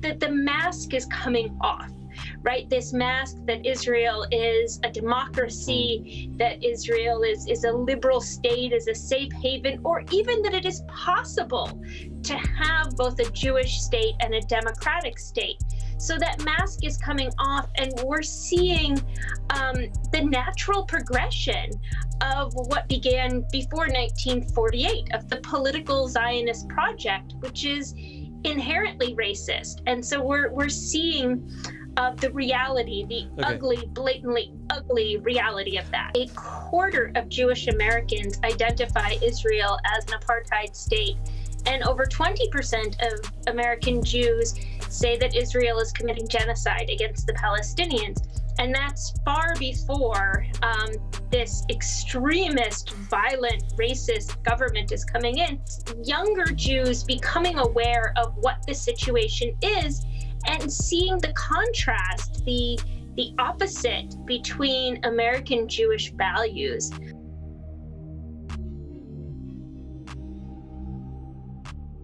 the, the mask is coming off right? This mask that Israel is a democracy, that Israel is, is a liberal state, is a safe haven, or even that it is possible to have both a Jewish state and a democratic state. So that mask is coming off, and we're seeing um, the natural progression of what began before 1948 of the political Zionist project, which is inherently racist. And so we're, we're seeing of the reality, the okay. ugly, blatantly ugly reality of that. A quarter of Jewish Americans identify Israel as an apartheid state, and over 20% of American Jews say that Israel is committing genocide against the Palestinians. And that's far before um, this extremist, violent, racist government is coming in. Younger Jews becoming aware of what the situation is and seeing the contrast, the the opposite between American Jewish values